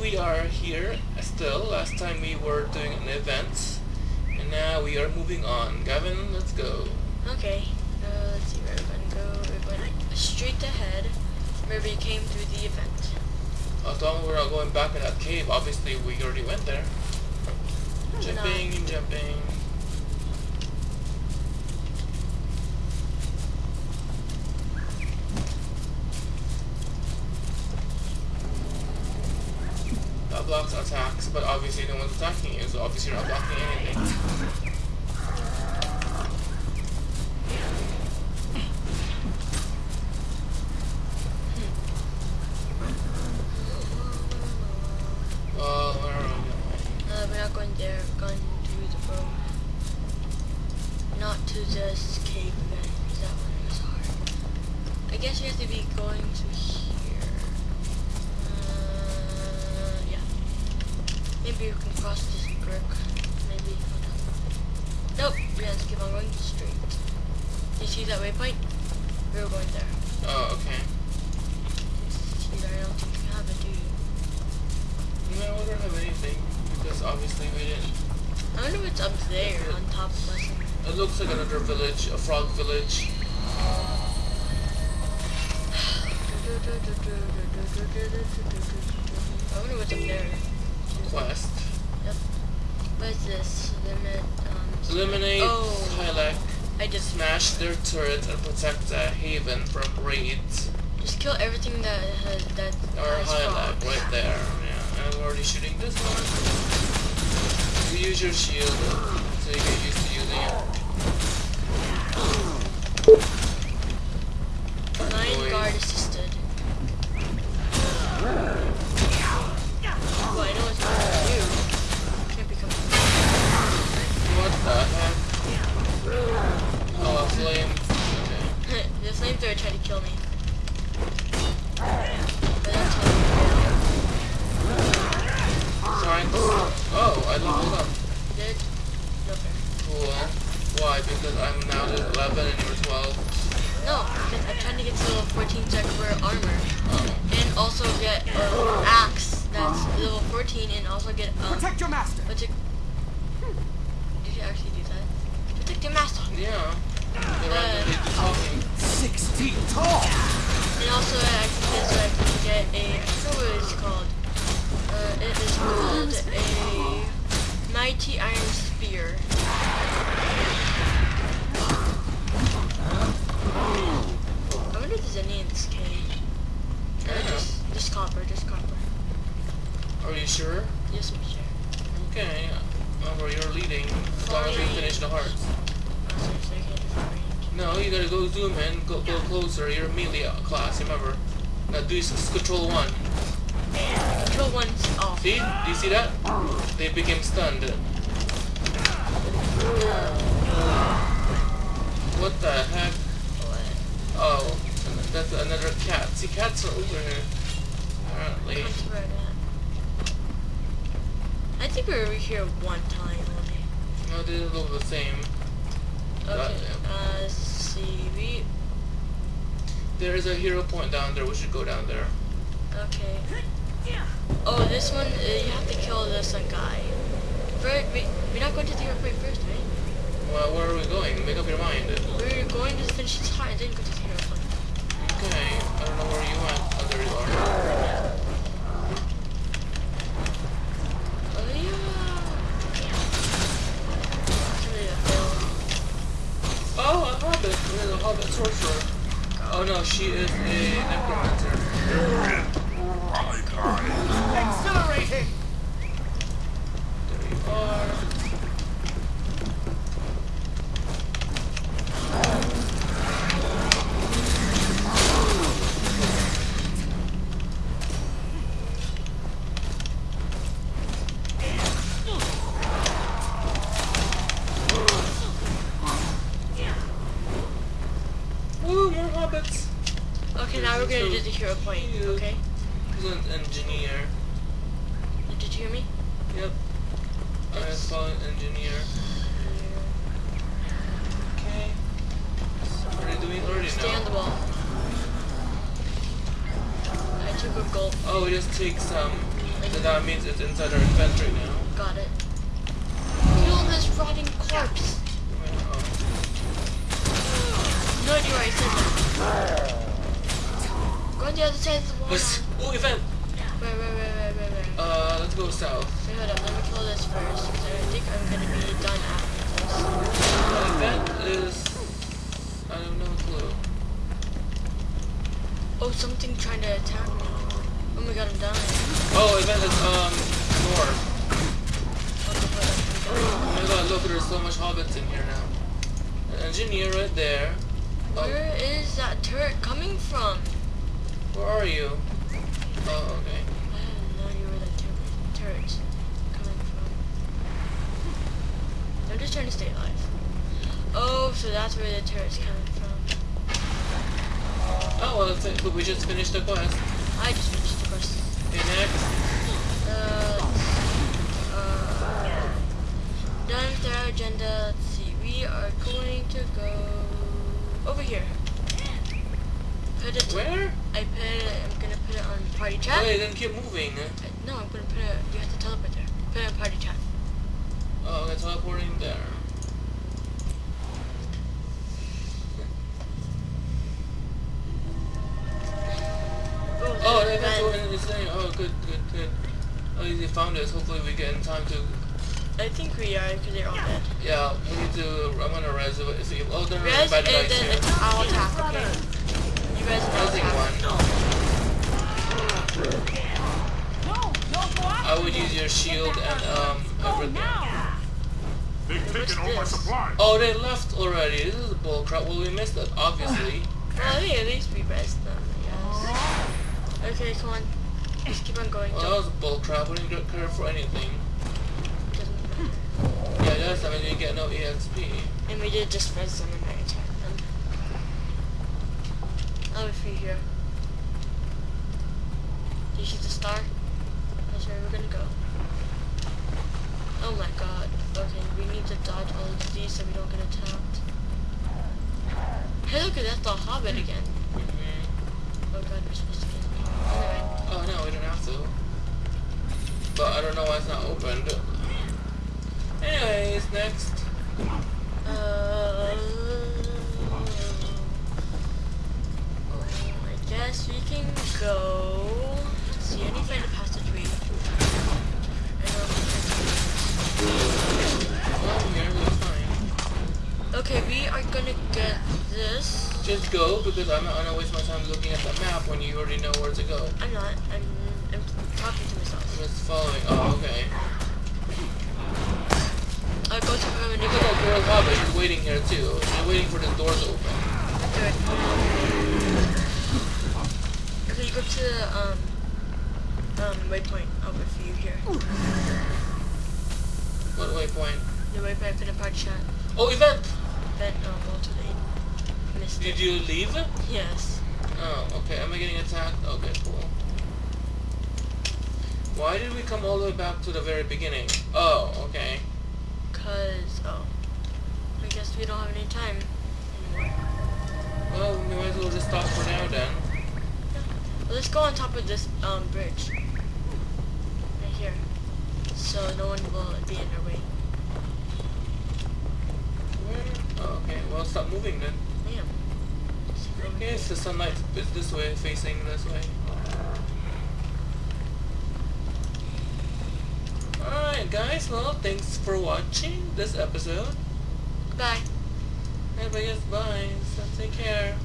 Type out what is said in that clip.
We are here still. Last time we were doing an event, and now we are moving on. Gavin, let's go. Okay, uh, let's see where we're gonna go. We're going straight ahead where we came through the event. As long as we're not going back in that cave, obviously we already went there. Jumping and jumping. But obviously no one's attacking you, so obviously you're not blocking anything. To the road. Not to this cave event, because that one was hard. I guess you have to be going to here. Maybe we can cross this brook. Maybe. Nope, we have to keep on going straight. You see that waypoint? We were going there. Oh, okay. See I don't think you have it, do you? No, we don't have anything, because obviously we didn't. I wonder what's up there on top of us. It looks like another village, a frog village. I wonder what's up there. Quest. Yep. What is this? Limit, um... Eliminate Oh. I just... smash their turret, and protect the haven from raids. Just kill everything that has... That Or has Hylek, right there. Yeah, I'm already shooting this one. You use your shield, so you get used to using it. I leveled up. did. Okay. Cool. Why? Because I'm now to 11 and you're 12. No, I'm trying to get to level 14 so I can wear armor. Oh. And also get an axe that's level 14 and also get um Protect your master. what's it Did you actually do that? Protect your master. Yeah. The randomly. Six feet tall. And also I can get so I can get a I forgot what it's called. Uh it is called a mighty iron spear. I wonder if there's any in this cave. Just, just copper, just copper. Are you sure? Yes, I'm sure. Okay. Oh, remember, you're leading. As long as we finish the hearts. Oh, seriously, I can't do that range. No, you gotta go zoom in, go, go closer. You're melee class, remember. Now do s- control one. Control one's off. See? Do you see that? They became stunned. What the heck? What? Oh, that's another cat. See, cats are over here. Apparently. That's where it at. I think we were over here one time only. No, they look the same. Okay, Uh, uh, see, we, There is a hero point down there. We should go down there. okay. Oh, this one, uh, you have to kill this one guy. First, we, we're not going to the point first, right? Well, where are we going? Make up your mind. We're going to finish this heart and then go to the point. Okay, I don't know where you went. Oh, there you are. Oh, yeah. Oh, a hobbit. There's a hobbit sorcerer. Oh no, she is a necromancer. Accelerating. There you are. Woo, more hobbits. Okay, now we're gonna do the hero point, okay? He's an engineer. Did you hear me? Yep. I call it engineer. Okay. What are you doing already Stay on the wall. I took a gulp. Oh, it just takes um So that means it's inside our inventory now. Got it. Kill this rotting corpse. Oh. No idea why I said that. On the other side of the wall. What's, now. oh, event! Where, where, where, where, where, where? Uh, let's go south. Wait, hold up. Let me kill this first. 'cause I think I'm gonna be done after this. Uh, event is... I have no clue. Oh, something trying to attack me. Oh my god, I'm dying. Oh, event is, um, north. Okay, hold up. I'm dying. Oh my god, look, there's so much hobbits in here now. An engineer right there. Oh, Where is that turret coming from? Where are you? Oh, okay. I have no idea where that tur- turret's coming from. I'm just trying to stay alive. Oh, so that's where the turret's coming from. Oh, well, that's it. But we just finished the quest. I just finished the quest. Okay, next. Uh, uh, done with our agenda. Let's see. We are going to go over here. Where? I put it. I'm gonna put it on Wait, then keep moving. Uh, No, I'm gonna put it. You have to teleport there. Put it on party chat. Oh, okay, teleporting there. Oh, there's that, that's Ben. what it's saying. Oh, good, good, good. At least you found us. Hopefully we get in time to... I think we are because they're all dead. Yeah, we need to... I'm gonna res... See, oh, there are Res bad and then it's I'll attack. Okay. You guys will Resing attack. one. I would use your shield and, um, everything. They've taken all my supplies. Oh, they left already. This is bullcrap. Well, we missed it, obviously. Well, I think at least we res them. Yes. Okay, come on. Just keep on going. Well, that Don't, was bullcrap. We didn't get credit for anything. doesn't matter. Yeah, that's I mean, you get no EXP. And we did just res them and I attacked them. I'll be free here. You see the star? That's where we're gonna go. Oh my god. Okay, we need to dodge all of these so we don't get attacked. Hey, look at that's the Hobbit again. Mhm. Oh god, we're supposed to get. Oh no, we don't have to. But I don't know why it's not opened. Anyways, next. Uh, I guess we can go. Just go because I'm not gonna waste my time looking at the map when you already know where to go. I'm not. I'm. I'm talking to myself. I'm just following. Oh, okay. I'll go to her and Look at girl Hobbit. She's waiting here too. She's waiting for the doors to open. Good. Okay, you go to the um um waypoint. I'll wait for you here. What waypoint? The waypoint for the party chat. Oh, event! Then um, go the missed Did it. you leave? Yes. Oh, okay. Am I getting attacked? Okay, cool. Why did we come all the way back to the very beginning? Oh, okay. Cause oh, I guess we don't have any time anymore. Well, we might as well just stop for now then. Well, let's go on top of this um bridge right here, so no one will be in our way. Where? Oh, okay. Well, stop moving then. Damn. Let's go over Okay, the sunlight is this way, facing this way. Alright guys, well thanks for watching this episode. Bye. Everybody, bye. So take care.